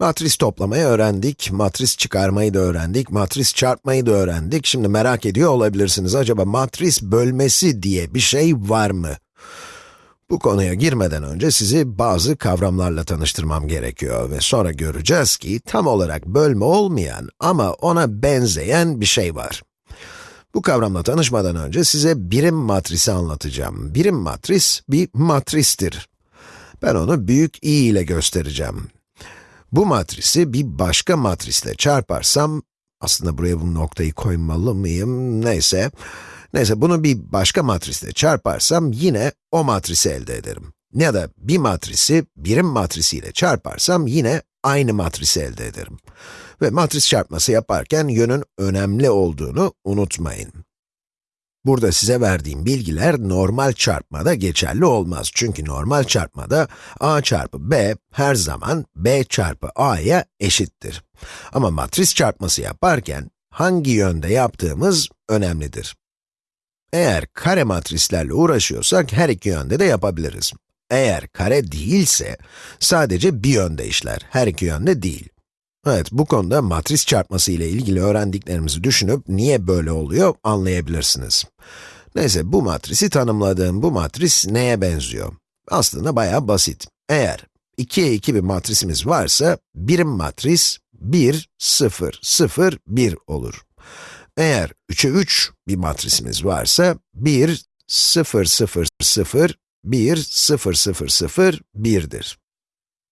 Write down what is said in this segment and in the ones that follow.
Matris toplamayı öğrendik, matris çıkarmayı da öğrendik, matris çarpmayı da öğrendik. Şimdi merak ediyor olabilirsiniz, acaba matris bölmesi diye bir şey var mı? Bu konuya girmeden önce sizi bazı kavramlarla tanıştırmam gerekiyor ve sonra göreceğiz ki tam olarak bölme olmayan ama ona benzeyen bir şey var. Bu kavramla tanışmadan önce size birim matrisi anlatacağım. Birim matris bir matristir. Ben onu büyük i ile göstereceğim. Bu matrisi bir başka matrisle çarparsam, aslında buraya bu noktayı koymalı mıyım, neyse. Neyse, bunu bir başka matrisle çarparsam yine o matrisi elde ederim. Ya da bir matrisi birim matrisiyle çarparsam yine aynı matrisi elde ederim. Ve matris çarpması yaparken yönün önemli olduğunu unutmayın. Burada size verdiğim bilgiler normal çarpmada geçerli olmaz. Çünkü normal çarpmada a çarpı b her zaman b çarpı a'ya eşittir. Ama matris çarpması yaparken hangi yönde yaptığımız önemlidir. Eğer kare matrislerle uğraşıyorsak her iki yönde de yapabiliriz. Eğer kare değilse sadece bir yönde işler, her iki yönde değil. Evet, bu konuda matris çarpması ile ilgili öğrendiklerimizi düşünüp niye böyle oluyor anlayabilirsiniz. Neyse, bu matrisi tanımladığım bu matris neye benziyor? Aslında bayağı basit. Eğer 2'ye 2 bir matrisimiz varsa, birim matris 1, 0, 0, 1 olur. Eğer 3'e 3 bir matrisimiz varsa, 1, 0, 0, 0, 1, 0, 0, 0, 1'dir.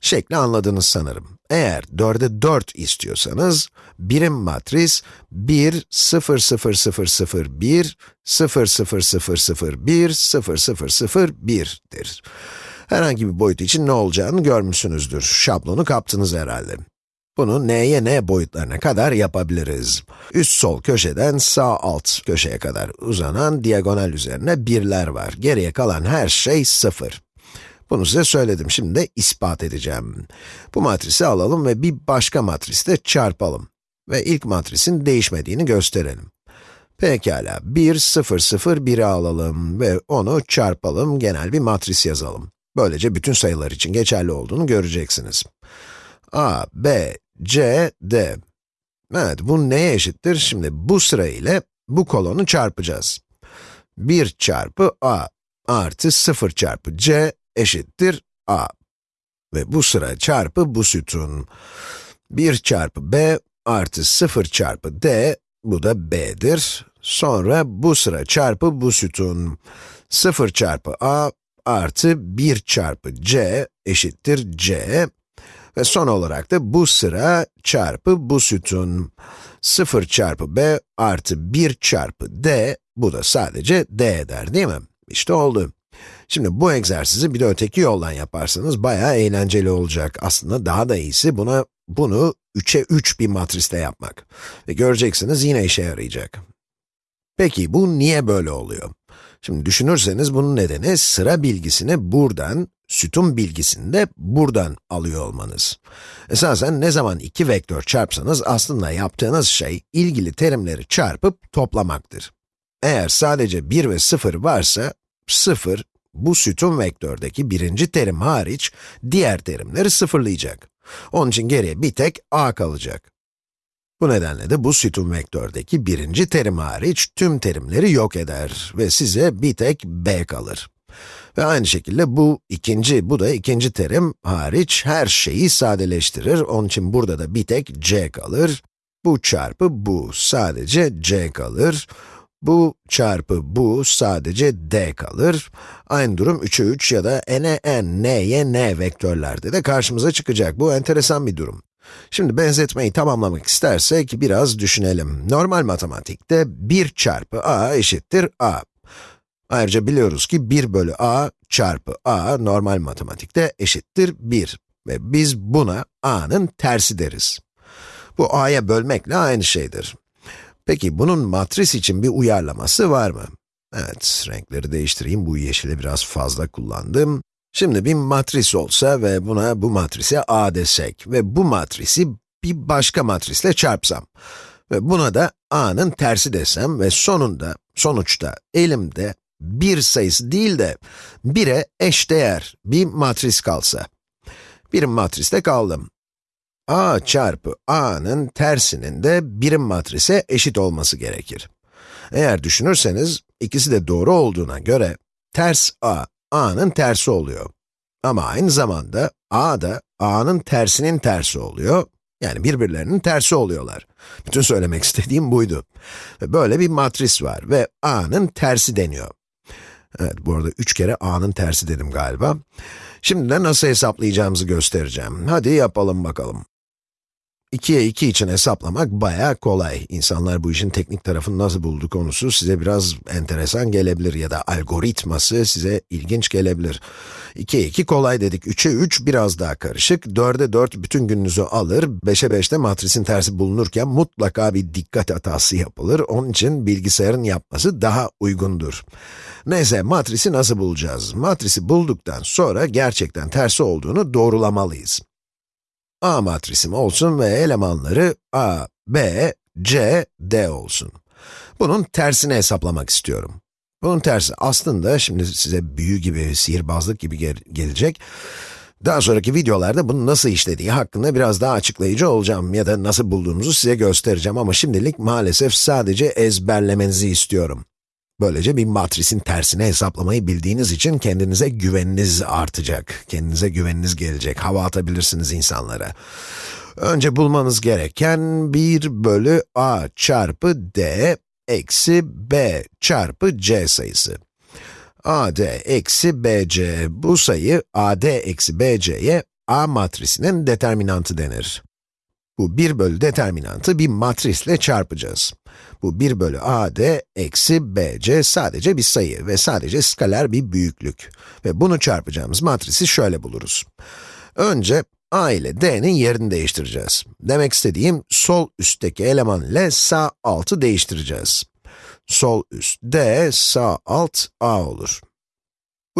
Şekli anladınız sanırım. Eğer 4'e 4 istiyorsanız, birim matris 1, 0, 0, 0, 0, 1, 0, 0, 0, 0, 1, 0, 0, 0, 1'dir. Herhangi bir boyut için ne olacağını görmüşsünüzdür. Şablonu kaptınız herhalde. Bunu n'ye n boyutlarına kadar yapabiliriz. Üst sol köşeden sağ alt köşeye kadar uzanan diagonal üzerine birler var. Geriye kalan her şey sıfır. Bunu size söyledim, şimdi de ispat edeceğim. Bu matrisi alalım ve bir başka matrisle çarpalım. Ve ilk matrisin değişmediğini gösterelim. Pekala, 1, 0, 0, 1'i alalım ve onu çarpalım, genel bir matris yazalım. Böylece bütün sayılar için geçerli olduğunu göreceksiniz. a, b, c, d. Evet, bu neye eşittir? Şimdi bu sıra ile bu kolonu çarpacağız. 1 çarpı a artı 0 çarpı c eşittir a. Ve bu sıra çarpı bu sütun. 1 çarpı b artı 0 çarpı d, bu da b'dir. Sonra bu sıra çarpı bu sütun. 0 çarpı a artı 1 çarpı c eşittir c. Ve son olarak da bu sıra çarpı bu sütun. 0 çarpı b artı 1 çarpı d, bu da sadece d eder değil mi? İşte oldu. Şimdi bu egzersizi bir de öteki yoldan yaparsanız bayağı eğlenceli olacak. Aslında daha da iyisi buna, bunu 3'e 3 bir matriste yapmak. Ve göreceksiniz yine işe yarayacak. Peki bu niye böyle oluyor? Şimdi düşünürseniz bunun nedeni sıra bilgisini buradan, sütun bilgisini de buradan alıyor olmanız. Esasen ne zaman iki vektör çarpsanız aslında yaptığınız şey ilgili terimleri çarpıp toplamaktır. Eğer sadece 1 ve 0 varsa, 0, bu sütun vektördeki birinci terim hariç, diğer terimleri sıfırlayacak. Onun için geriye bir tek a kalacak. Bu nedenle de bu sütun vektördeki birinci terim hariç tüm terimleri yok eder ve size bir tek b kalır. Ve aynı şekilde bu ikinci, bu da ikinci terim hariç her şeyi sadeleştirir. Onun için burada da bir tek c kalır. Bu çarpı bu, sadece c kalır. Bu çarpı bu sadece d kalır. Aynı durum 3'e 3 ya da n'e n, n'ye n vektörlerde de karşımıza çıkacak. Bu enteresan bir durum. Şimdi benzetmeyi tamamlamak istersek biraz düşünelim. Normal matematikte 1 çarpı a eşittir a. Ayrıca biliyoruz ki 1 bölü a çarpı a normal matematikte eşittir 1. Ve biz buna a'nın tersi deriz. Bu a'ya bölmekle aynı şeydir. Peki bunun matris için bir uyarlaması var mı? Evet, renkleri değiştireyim. Bu yeşili biraz fazla kullandım. Şimdi bir matris olsa ve buna bu matrise A desek ve bu matrisi bir başka matrisle çarpsam ve buna da A'nın tersi desem ve sonunda, sonuçta elimde bir sayısı değil de 1'e eşdeğer bir matris kalsa. Bir matriste kaldım. A çarpı a'nın tersinin de birim matrise eşit olması gerekir. Eğer düşünürseniz, ikisi de doğru olduğuna göre, ters a, a'nın tersi oluyor. Ama aynı zamanda a da a'nın tersinin tersi oluyor. Yani birbirlerinin tersi oluyorlar. Bütün söylemek istediğim buydu. Böyle bir matris var ve a'nın tersi deniyor. Evet, bu arada üç kere a'nın tersi dedim galiba. Şimdi de nasıl hesaplayacağımızı göstereceğim. Hadi yapalım bakalım. 2'ye 2 için hesaplamak bayağı kolay. İnsanlar bu işin teknik tarafını nasıl buldu konusu size biraz enteresan gelebilir ya da algoritması size ilginç gelebilir. 2'ye 2 kolay dedik, 3'e 3 biraz daha karışık, 4'e 4 bütün gününüzü alır, 5'e 5'te matrisin tersi bulunurken mutlaka bir dikkat hatası yapılır. Onun için bilgisayarın yapması daha uygundur. Neyse, matrisi nasıl bulacağız? Matrisi bulduktan sonra gerçekten tersi olduğunu doğrulamalıyız. A matrisim olsun ve elemanları A, B, C, D olsun. Bunun tersini hesaplamak istiyorum. Bunun tersi aslında şimdi size büyü gibi, sihirbazlık gibi gel gelecek. Daha sonraki videolarda bunu nasıl işlediği hakkında biraz daha açıklayıcı olacağım ya da nasıl bulduğumuzu size göstereceğim ama şimdilik maalesef sadece ezberlemenizi istiyorum. Böylece bir matrisin tersini hesaplamayı bildiğiniz için kendinize güveniniz artacak. Kendinize güveniniz gelecek, hava atabilirsiniz insanlara. Önce bulmanız gereken 1 bölü a çarpı d eksi b çarpı c sayısı. ad eksi bc, bu sayı ad eksi bc'ye a matrisinin determinantı denir. Bu 1 bölü determinantı bir matrisle çarpacağız. Bu 1 bölü ad eksi bc sadece bir sayı ve sadece skaler bir büyüklük. Ve bunu çarpacağımız matrisi şöyle buluruz. Önce a ile d'nin yerini değiştireceğiz. Demek istediğim sol üstteki eleman ile sağ altı değiştireceğiz. Sol üst d, sağ alt a olur.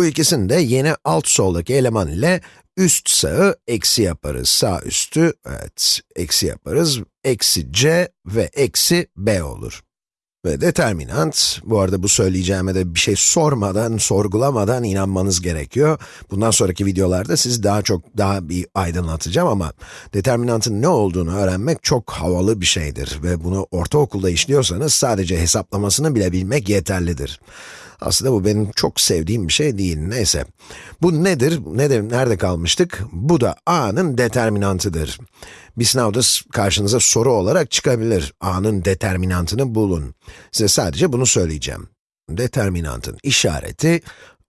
Bu ikisini de yeni alt soldaki eleman ile üst sağı eksi yaparız. Sağ üstü, evet, eksi yaparız. Eksi c ve eksi b olur. Ve determinant, bu arada bu söyleyeceğime de bir şey sormadan, sorgulamadan inanmanız gerekiyor. Bundan sonraki videolarda sizi daha çok, daha bir aydınlatacağım ama determinantın ne olduğunu öğrenmek çok havalı bir şeydir. Ve bunu ortaokulda işliyorsanız sadece hesaplamasını bile bilmek yeterlidir. Aslında bu benim çok sevdiğim bir şey değil, neyse. Bu nedir, nedir, nerede kalmıştık? Bu da a'nın determinantıdır. Bir sınavda karşınıza soru olarak çıkabilir. a'nın determinantını bulun. Size sadece bunu söyleyeceğim. Determinantın işareti,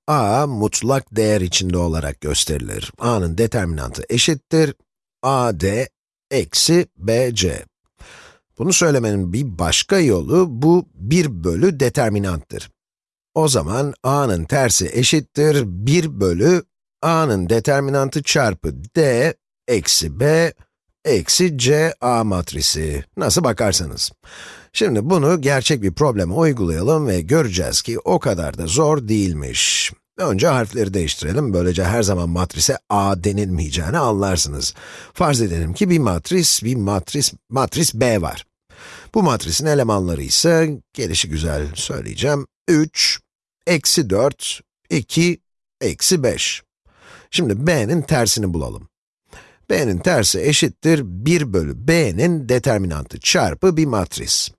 a mutlak değer içinde olarak gösterilir. a'nın determinantı eşittir, ad eksi bc. Bunu söylemenin bir başka yolu, bu 1 bölü determinanttır. O zaman a'nın tersi eşittir 1 bölü a'nın determinantı çarpı d eksi b eksi c a matrisi. Nasıl bakarsanız. Şimdi bunu gerçek bir probleme uygulayalım ve göreceğiz ki o kadar da zor değilmiş. Önce harfleri değiştirelim, böylece her zaman matrise a denilmeyeceğini anlarsınız. Farz edelim ki bir matris, bir matris, matris b var. Bu matrisin elemanları ise, gelişi güzel söyleyeceğim, 3, eksi 4, 2, eksi 5. Şimdi b'nin tersini bulalım. b'nin tersi eşittir 1 bölü b'nin determinantı çarpı bir matris.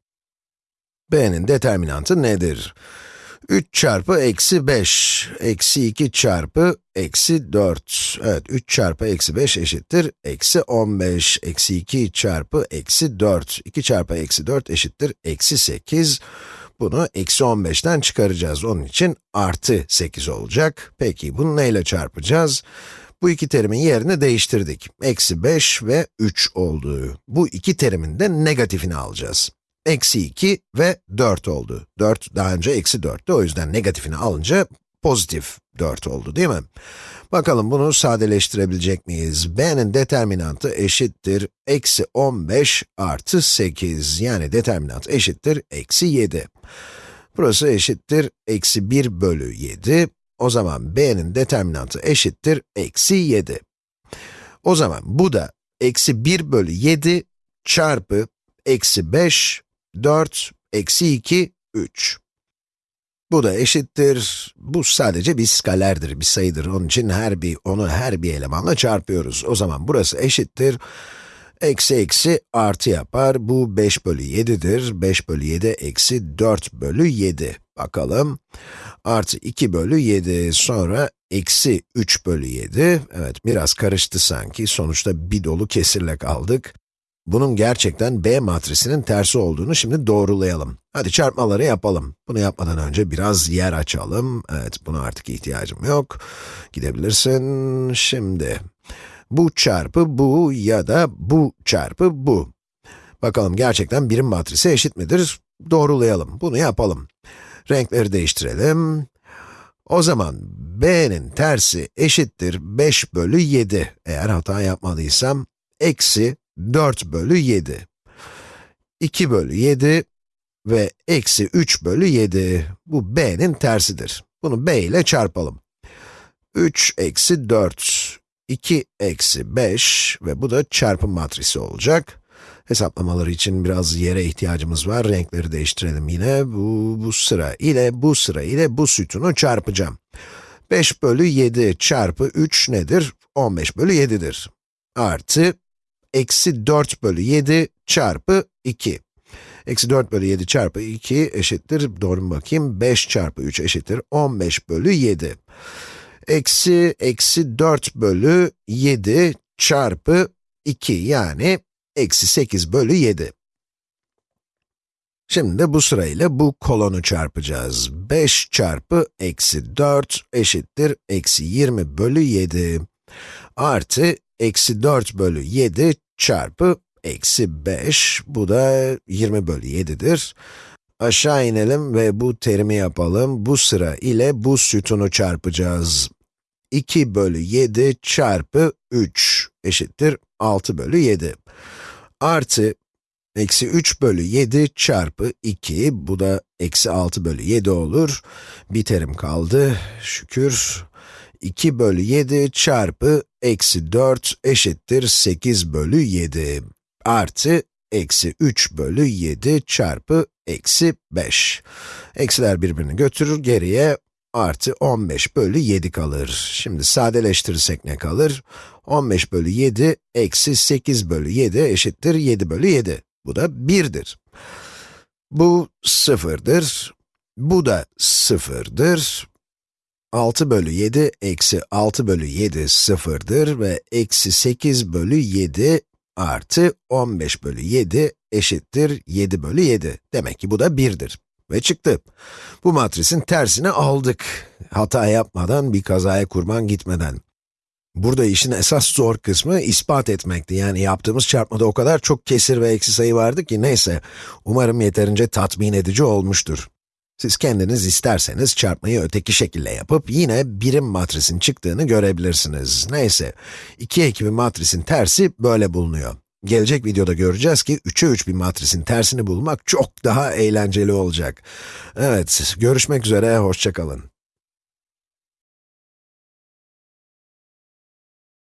b'nin determinantı nedir? 3 çarpı eksi 5, eksi 2 çarpı eksi 4. Evet, 3 çarpı eksi 5 eşittir eksi 15, eksi 2 çarpı eksi 4. 2 çarpı eksi 4 eşittir eksi 8. Bunu eksi 15'ten çıkaracağız. Onun için artı 8 olacak. Peki bunu neyle çarpacağız? Bu iki terimin yerini değiştirdik. Eksi 5 ve 3 olduğu. Bu iki terimin de negatifini alacağız. Eksi 2 ve 4 oldu. 4 daha önce eksi 4'tü. O yüzden negatifini alınca pozitif 4 oldu değil mi? Bakalım bunu sadeleştirebilecek miyiz? b'nin determinantı eşittir eksi 15 artı 8. Yani determinant eşittir eksi 7. Burası eşittir eksi 1 bölü 7. O zaman b'nin determinantı eşittir eksi 7. O zaman bu da eksi 1 bölü 7 çarpı eksi 5, 4, eksi 2, 3. Bu da eşittir, bu sadece bir skalerdir, bir sayıdır. Onun için her bir, onu her bir elemanla çarpıyoruz. O zaman burası eşittir, Eksi eksi artı yapar. Bu 5 bölü 7'dir. 5 bölü 7 eksi 4 bölü 7. Bakalım. Artı 2 bölü 7. Sonra eksi 3 bölü 7. Evet, biraz karıştı sanki. Sonuçta bir dolu kesirle kaldık. Bunun gerçekten B matrisinin tersi olduğunu şimdi doğrulayalım. Hadi çarpmaları yapalım. Bunu yapmadan önce biraz yer açalım. Evet, buna artık ihtiyacım yok. Gidebilirsin. Şimdi, bu çarpı bu ya da bu çarpı bu. Bakalım gerçekten birim matrisi eşit midir? Doğrulayalım. Bunu yapalım. Renkleri değiştirelim. O zaman b'nin tersi eşittir 5 bölü 7. Eğer hata yapmadıysam, eksi 4 bölü 7. 2 bölü 7 ve eksi 3 bölü 7. Bu b'nin tersidir. Bunu b ile çarpalım. 3 eksi 4, 2 eksi 5 ve bu da çarpım matrisi olacak. Hesaplamaları için biraz yere ihtiyacımız var. Renkleri değiştirelim yine. Bu, bu sıra ile bu sıra ile bu sütunu çarpacağım. 5 bölü 7 çarpı 3 nedir? 15 bölü 7'dir. Artı, eksi 4 bölü 7 çarpı 2. Eksi 4 bölü 7 çarpı 2 eşittir, doğru mu bakayım? 5 çarpı 3 eşittir 15 bölü 7. Eksi, eksi 4 bölü 7 çarpı 2 yani eksi 8 bölü 7. Şimdi de bu sırayla bu kolonu çarpacağız. 5 çarpı eksi 4 eşittir eksi 20 bölü 7 artı eksi 4 bölü 7 çarpı eksi 5, bu da 20 bölü 7'dir. Aşağı inelim ve bu terimi yapalım. Bu sıra ile bu sütunu çarpacağız. 2 bölü 7 çarpı 3 eşittir 6 bölü 7. Artı, eksi 3 bölü 7 çarpı 2, bu da eksi 6 bölü 7 olur. Bir terim kaldı, şükür. 2 bölü 7 çarpı eksi 4 eşittir 8 bölü 7 artı eksi 3 bölü 7 çarpı eksi 5. Eksiler birbirini götürür, geriye artı 15 bölü 7 kalır. Şimdi sadeleştirirsek ne kalır? 15 bölü 7 eksi 8 bölü 7 eşittir 7 bölü 7. Bu da 1'dir. Bu 0'dır. Bu da 0'dır. 6 bölü 7 eksi 6 bölü 7 0'dır ve eksi 8 bölü 7 artı 15 bölü 7 eşittir 7 bölü 7. Demek ki bu da 1'dir. Ve çıktı. Bu matrisin tersini aldık. Hata yapmadan, bir kazaya kurban gitmeden. Burada işin esas zor kısmı ispat etmekti. Yani yaptığımız çarpmada o kadar çok kesir ve eksi sayı vardı ki neyse. Umarım yeterince tatmin edici olmuştur. Siz kendiniz isterseniz çarpmayı öteki şekilde yapıp yine birim matrisin çıktığını görebilirsiniz. Neyse, 2 ekimi matrisin tersi böyle bulunuyor. Gelecek videoda göreceğiz ki 3'e 3 bir matrisin tersini bulmak çok daha eğlenceli olacak. Evet, görüşmek üzere, hoşçakalın.